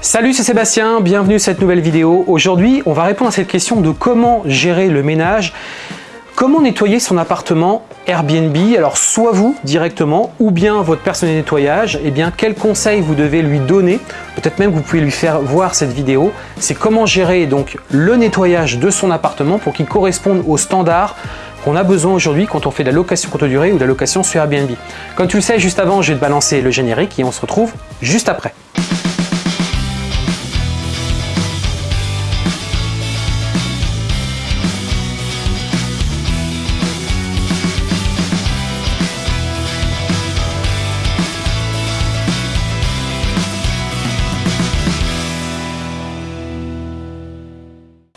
Salut, c'est Sébastien, bienvenue sur cette nouvelle vidéo. Aujourd'hui, on va répondre à cette question de comment gérer le ménage, comment nettoyer son appartement Airbnb? Alors, soit vous directement, ou bien votre personnel nettoyage, et eh bien, quels conseils vous devez lui donner? Peut-être même que vous pouvez lui faire voir cette vidéo. C'est comment gérer donc le nettoyage de son appartement pour qu'il corresponde aux standards qu'on a besoin aujourd'hui quand on fait de la location courte durée ou de la location sur Airbnb. Comme tu le sais, juste avant, je vais te balancer le générique et on se retrouve juste après.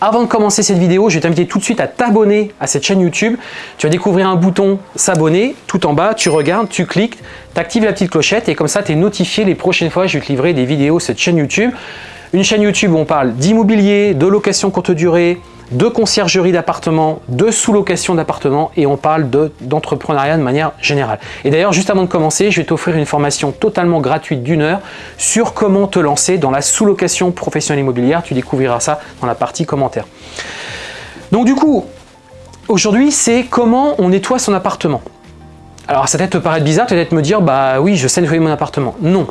Avant de commencer cette vidéo, je vais t'inviter tout de suite à t'abonner à cette chaîne YouTube. Tu vas découvrir un bouton s'abonner tout en bas, tu regardes, tu cliques, tu actives la petite clochette et comme ça tu es notifié les prochaines fois je vais te livrer des vidéos sur cette chaîne YouTube. Une chaîne YouTube où on parle d'immobilier, de location courte durée, de conciergerie d'appartements, de sous-location d'appartements et on parle d'entrepreneuriat de, manière générale. Et d'ailleurs, juste avant de commencer, je vais t'offrir une formation totalement gratuite d'une heure sur comment te lancer dans la sous-location professionnelle immobilière. Tu découvriras ça dans la partie commentaires. Donc du coup, aujourd'hui, c'est comment on nettoie son appartement. Alors ça peut-être te paraître bizarre, peut-être me dire, bah oui, je sais nettoyer mon appartement. Non.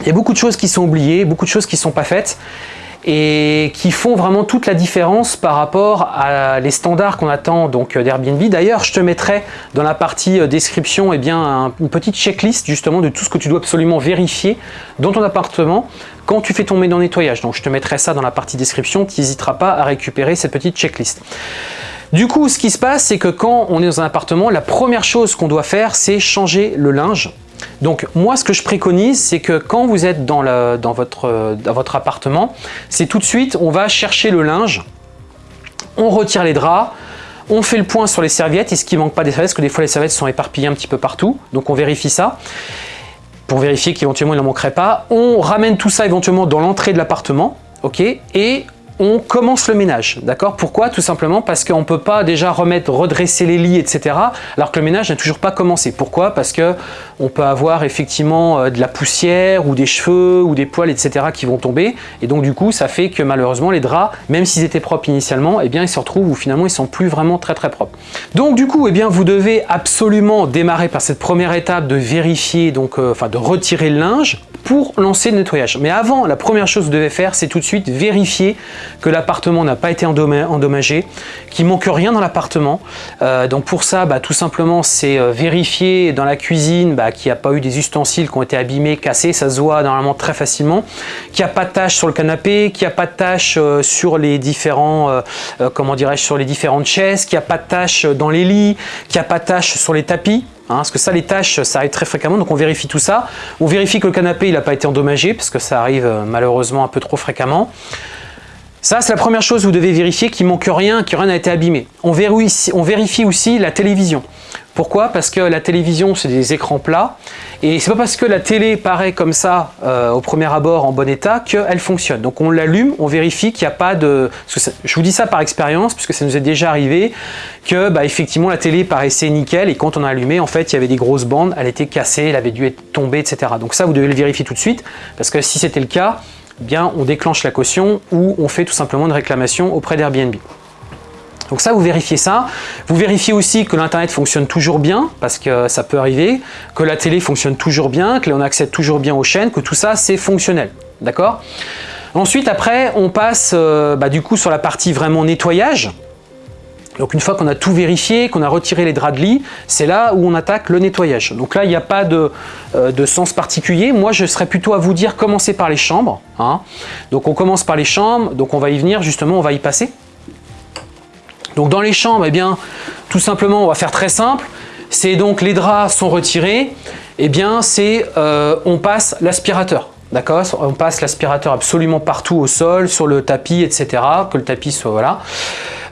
Il y a beaucoup de choses qui sont oubliées, beaucoup de choses qui ne sont pas faites et qui font vraiment toute la différence par rapport à les standards qu'on attend donc d'Airbnb. D'ailleurs, je te mettrai dans la partie euh, description eh bien, une petite checklist justement de tout ce que tu dois absolument vérifier dans ton appartement quand tu fais dans le nettoyage. Donc je te mettrai ça dans la partie description, tu n'hésiteras pas à récupérer cette petite checklist. Du coup, ce qui se passe, c'est que quand on est dans un appartement, la première chose qu'on doit faire, c'est changer le linge. Donc moi, ce que je préconise, c'est que quand vous êtes dans, votre, appartement, c'est tout de suite, on va chercher le linge, on retire les draps, on fait le point sur les serviettes, est-ce qu'il manque pas des serviettes Parce que des fois, les serviettes sont éparpillées un petit peu partout, donc on vérifie ça pour vérifier qu'éventuellement il n'en manquerait pas. On ramène tout ça éventuellement dans l'entrée de l'appartement, ok Et on commence le ménage, d'accord? Pourquoi? Tout simplement parce qu'on ne peut pas déjà remettre, redresser les lits, etc. alors que le ménage n'a toujours pas commencé. Pourquoi? Parce que on peut avoir effectivement euh, de la poussière ou des cheveux ou des poils, etc. qui vont tomber et donc du coup ça fait que malheureusement les draps, même s'ils étaient propres initialement, eh bien ils se retrouvent où finalement ils sont plus vraiment très très propres. Donc du coup, eh bien vous devez absolument démarrer par cette première étape de vérifier, donc euh, enfin de retirer le linge pour lancer le nettoyage. Mais avant, la première chose que vous devez faire, c'est tout de suite vérifier que l'appartement n'a pas été endommagé, qu'il manque rien dans l'appartement. Euh, donc pour ça, bah, tout simplement, c'est euh, vérifier dans la cuisine bah, qu'il n'y a pas eu des ustensiles qui ont été abîmés, cassés, ça se voit normalement très facilement, qu'il n'y a pas de taches sur le canapé, qu'il n'y a pas de taches euh, sur les différents, comment dirais-je, sur les différentes chaises, qu'il n'y a pas de taches dans les lits, qu'il n'y a pas de taches sur les tapis. Hein, parce que ça, les tâches, ça arrive très fréquemment, donc on vérifie tout ça. On vérifie que le canapé, il n'a pas été endommagé, parce que ça arrive euh, malheureusement un peu trop fréquemment. Ça, c'est la première chose que vous devez vérifier, qu'il manque rien, que rien n'a été abîmé. On vérifie, aussi la télévision. Pourquoi? Parce que la télévision, c'est des écrans plats. Et c'est pas parce que la télé paraît comme ça euh, au premier abord en bon état qu'elle fonctionne. Donc on l'allume, on vérifie qu'il n'y a pas de... je vous dis ça par expérience, puisque ça nous est déjà arrivé, que bah, effectivement la télé paraissait nickel et quand on a allumé, en fait, il y avait des grosses bandes, elle était cassée, elle avait dû être tombée, etc. Donc ça, vous devez le vérifier tout de suite, parce que si c'était le cas, eh bien on déclenche la caution ou on fait tout simplement une réclamation auprès d'Airbnb. Donc ça, vous vérifiez ça. Vous vérifiez aussi que l'Internet fonctionne toujours bien, parce que ça peut arriver, que la télé fonctionne toujours bien, que l'on accède toujours bien aux chaînes, que tout ça, c'est fonctionnel. D'accord? Ensuite, après, on passe euh, bah, du coup sur la partie vraiment nettoyage. Donc une fois qu'on a tout vérifié, qu'on a retiré les draps de lit, c'est là où on attaque le nettoyage. Donc là, il n'y a pas de, euh, sens particulier. Moi, je serais plutôt à vous dire commencer par les chambres. Hein. Donc on commence par les chambres, donc on va y venir, justement, on va y passer. Donc dans les chambres, eh bien, tout simplement, on va faire très simple. C'est donc les draps sont retirés, eh bien, c'est euh, on passe l'aspirateur. D'accord? On passe l'aspirateur absolument partout au sol, sur le tapis, etc. Que le tapis soit, voilà.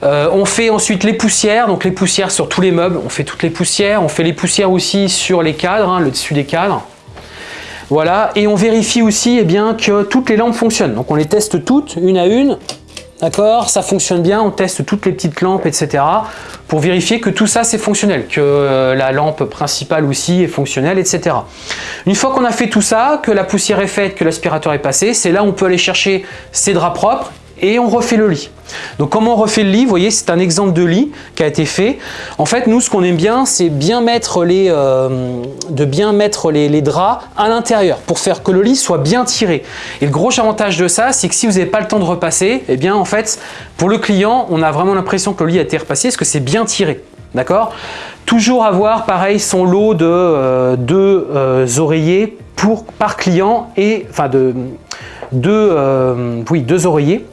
Euh, on fait ensuite les poussières, donc les poussières sur tous les meubles, on fait toutes les poussières. On fait les poussières aussi sur les cadres, hein, le dessus des cadres. Voilà, et on vérifie aussi eh bien, que toutes les lampes fonctionnent. Donc on les teste toutes, une à une. D'accord Ça fonctionne bien, on teste toutes les petites lampes, etc. pour vérifier que tout ça c'est fonctionnel, que euh, la lampe principale aussi est fonctionnelle, etc. Une fois qu'on a fait tout ça, que la poussière est faite, que l'aspirateur est passé, c'est là où on peut aller chercher ses draps propres et on refait le lit. Donc comment on refait le lit? Vous voyez, c'est un exemple de lit qui a été fait. En fait, nous, ce qu'on aime bien, c'est bien mettre les, euh, de bien mettre les, draps à l'intérieur pour faire que le lit soit bien tiré. Et le gros avantage de ça, c'est que si vous n'avez pas le temps de repasser, eh bien en fait, pour le client, on a vraiment l'impression que le lit a été repassé parce que c'est bien tiré. D'accord? Toujours avoir, pareil, son lot de euh, deux euh, oreillers pour, par client et, enfin, de deux, oui, deux oreillers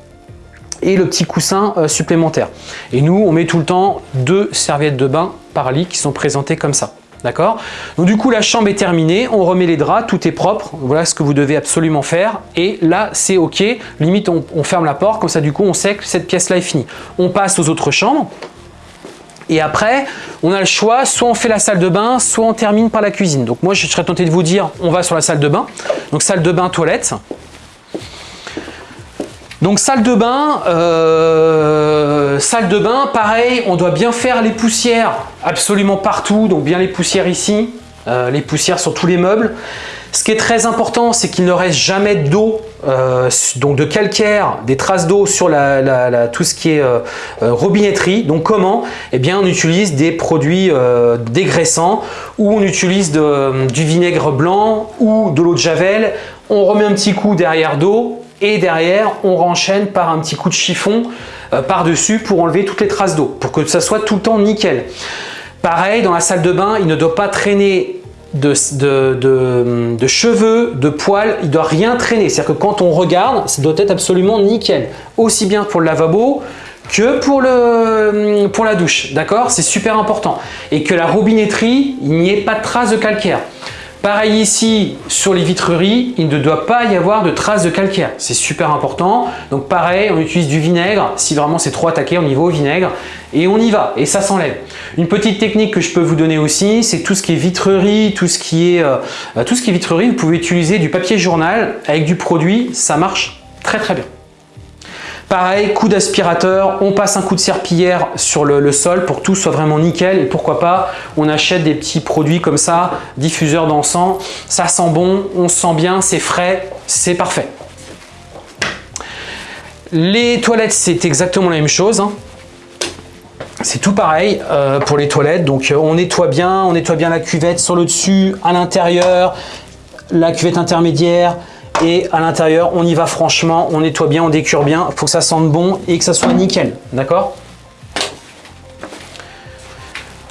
et le petit coussin euh, supplémentaire. Et nous, on met tout le temps deux serviettes de bain par lit qui sont présentées comme ça. D'accord? Donc du coup, la chambre est terminée, on remet les draps, tout est propre. Voilà ce que vous devez absolument faire. Et là, c'est OK. Limite, on, on, ferme la porte, comme ça, du coup, on sait que cette pièce-là est finie. On passe aux autres chambres. Et après, on a le choix, soit on fait la salle de bain, soit on termine par la cuisine. Donc moi, je serais tenté de vous dire, on va sur la salle de bain. Donc salle de bain, toilette. Donc salle de bain, euh, salle de bain, pareil, on doit bien faire les poussières absolument partout, donc bien les poussières ici, euh, les poussières sur tous les meubles. Ce qui est très important, c'est qu'il ne reste jamais d'eau, euh, donc de calcaire, des traces d'eau sur tout ce qui est robinetterie. Donc comment? Eh bien, on utilise des produits dégraissants ou on utilise du vinaigre blanc ou de l'eau de javel. On remet un petit coup derrière d'eau et derrière on renchaîne par un petit coup de chiffon euh, par-dessus pour enlever toutes les traces d'eau, pour que ça soit tout le temps nickel. Pareil, dans la salle de bain, il ne doit pas traîner de, cheveux, de poils, il ne doit rien traîner. C'est-à-dire que quand on regarde, ça doit être absolument nickel. Aussi bien pour le lavabo que pour, le, pour la douche. D'accord? C'est super important. Et que la robinetterie, il n'y ait pas de traces de calcaire. Pareil ici, sur les vitreries, il ne doit pas y avoir de traces de calcaire. C'est super important. Donc pareil, on utilise du vinaigre. Si vraiment c'est trop attaqué, on y va au vinaigre. Et on y va, et ça s'enlève. Une petite technique que je peux vous donner aussi, c'est tout ce qui est vitrerie, tout ce qui est, euh, tout ce qui est vitrerie, vous pouvez utiliser du papier journal avec du produit, ça marche très très bien. Pareil, coup d'aspirateur, on passe un coup de serpillière sur le, sol pour que tout soit vraiment nickel et pourquoi pas, on achète des petits produits comme ça, diffuseur d'encens, ça sent bon, on se sent bien, c'est frais, c'est parfait. Les toilettes, c'est exactement la même chose. Hein. C'est tout pareil euh, pour les toilettes, donc euh, on nettoie bien, on nettoie bien la cuvette sur le dessus, à l'intérieur, la cuvette intermédiaire, et à l'intérieur, on y va franchement, on nettoie bien, on décure bien. Il faut que ça sente bon et que ça soit nickel. D'accord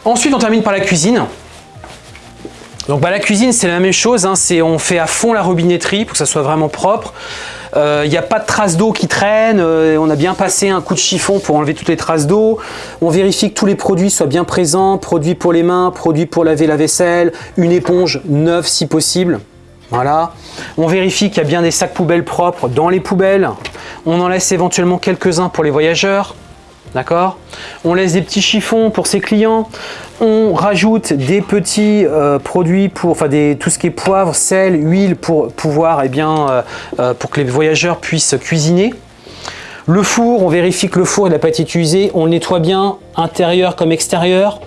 Ensuite, on termine par la cuisine. Donc bah, la cuisine, c'est la même chose. Hein. on fait à fond la robinetterie pour que ça soit vraiment propre. Il euh, n'y a pas de traces d'eau qui traînent, euh, on a bien passé un coup de chiffon pour enlever toutes les traces d'eau. On vérifie que tous les produits soient bien présents, produits pour les mains, produits pour laver la vaisselle, une éponge neuve si possible. Voilà. On vérifie qu'il y a bien des sacs poubelles propres dans les poubelles. On en laisse éventuellement quelques-uns pour les voyageurs. D'accord? On laisse des petits chiffons pour ses clients. On rajoute des petits euh, produits pour, enfin tout ce qui est poivre, sel, huile pour pouvoir, eh bien, euh, euh, pour que les voyageurs puissent cuisiner. Le four, on vérifie que le four n'a pas été utilisé. On le nettoie bien, intérieur comme extérieur.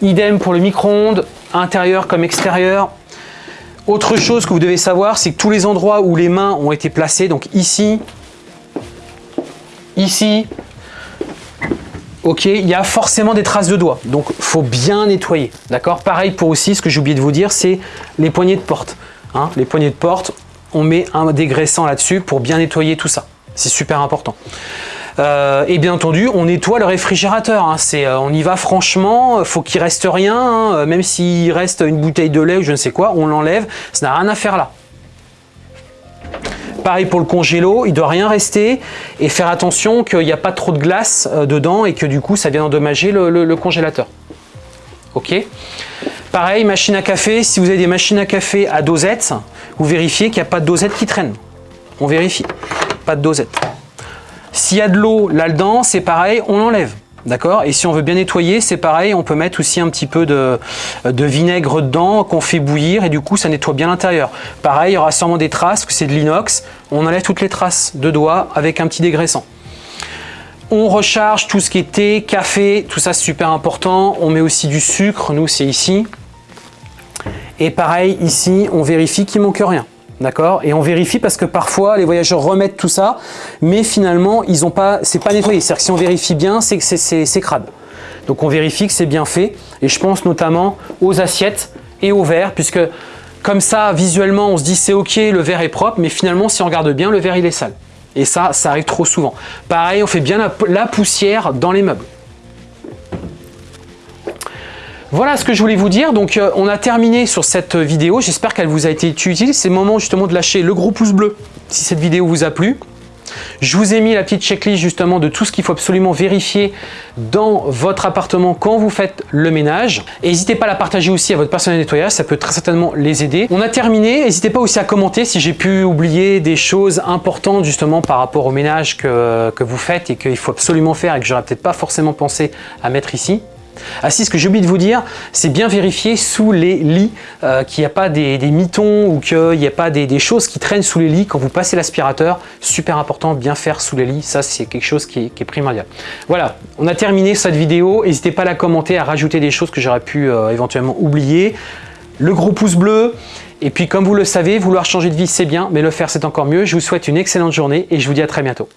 Idem pour le micro-ondes, intérieur comme extérieur. Autre chose que vous devez savoir, c'est que tous les endroits où les mains ont été placées, donc ici, ici, ok, il y a forcément des traces de doigts. Donc, faut bien nettoyer. D'accord? Pareil pour aussi, ce que j'ai oublié de vous dire, c'est les poignées de porte. Hein. les poignées de porte, on met un dégraissant là-dessus pour bien nettoyer tout ça. C'est super important. Euh, et bien entendu, on nettoie le réfrigérateur. Hein. Euh, on y va franchement, faut qu'il reste rien. Hein. Même s'il reste une bouteille de lait ou je ne sais quoi, on l'enlève. Ça n'a rien à faire là. Pareil pour le congélo, il ne doit rien rester et faire attention qu'il n'y a pas trop de glace euh, dedans et que du coup ça vient endommager le, congélateur. Ok? Pareil, machine à café, si vous avez des machines à café à dosette, vous vérifiez qu'il n'y a pas de dosette qui traîne. On vérifie, pas de dosette. S'il y a de l'eau là-dedans, c'est pareil, on l'enlève. D'accord? Et si on veut bien nettoyer, c'est pareil, on peut mettre aussi un petit peu de, de vinaigre dedans qu'on fait bouillir et du coup ça nettoie bien l'intérieur. Pareil, il y aura sûrement des traces, que c'est de l'inox, on enlève toutes les traces de doigts avec un petit dégraissant. On recharge tout ce qui est thé, café, tout ça c'est super important. On met aussi du sucre, nous c'est ici. Et pareil, ici, on vérifie qu'il manque rien. D'accord Et on vérifie parce que parfois, les voyageurs remettent tout ça, mais finalement, ils ont pas, c'est pas nettoyé. C'est-à-dire que si on vérifie bien, c'est que c'est crade. Donc on vérifie que c'est bien fait. Et je pense notamment aux assiettes et aux verres, puisque comme ça, visuellement, on se dit c'est ok, le verre est propre, mais finalement, si on regarde bien, le verre il est sale. Et ça, ça arrive trop souvent. Pareil, on fait bien la poussière dans les meubles. Voilà ce que je voulais vous dire. Donc, euh, on a terminé sur cette vidéo. J'espère qu'elle vous a été utile. C'est le moment justement de lâcher le gros pouce bleu si cette vidéo vous a plu. Je vous ai mis la petite checklist justement de tout ce qu'il faut absolument vérifier dans votre appartement quand vous faites le ménage. N'hésitez pas à la partager aussi à votre personnel nettoyage, ça peut très certainement les aider. On a terminé, n'hésitez pas aussi à commenter si j'ai pu oublier des choses importantes justement par rapport au ménage que, que vous faites et qu'il faut absolument faire et que j'aurais peut-être pas forcément pensé à mettre ici. Ah ce que j'ai oublié de vous dire, c'est bien vérifier sous les lits euh, qu'il n'y a pas des, mitons ou qu'il n'y a pas des, choses qui traînent sous les lits quand vous passez l'aspirateur. Super important, bien faire sous les lits, ça c'est quelque chose qui est, primordial. Voilà, on a terminé cette vidéo. N'hésitez pas à la commenter, à rajouter des choses que j'aurais pu euh, éventuellement oublier. Le gros pouce bleu. Et puis comme vous le savez, vouloir changer de vie c'est bien, mais le faire c'est encore mieux. Je vous souhaite une excellente journée et je vous dis à très bientôt.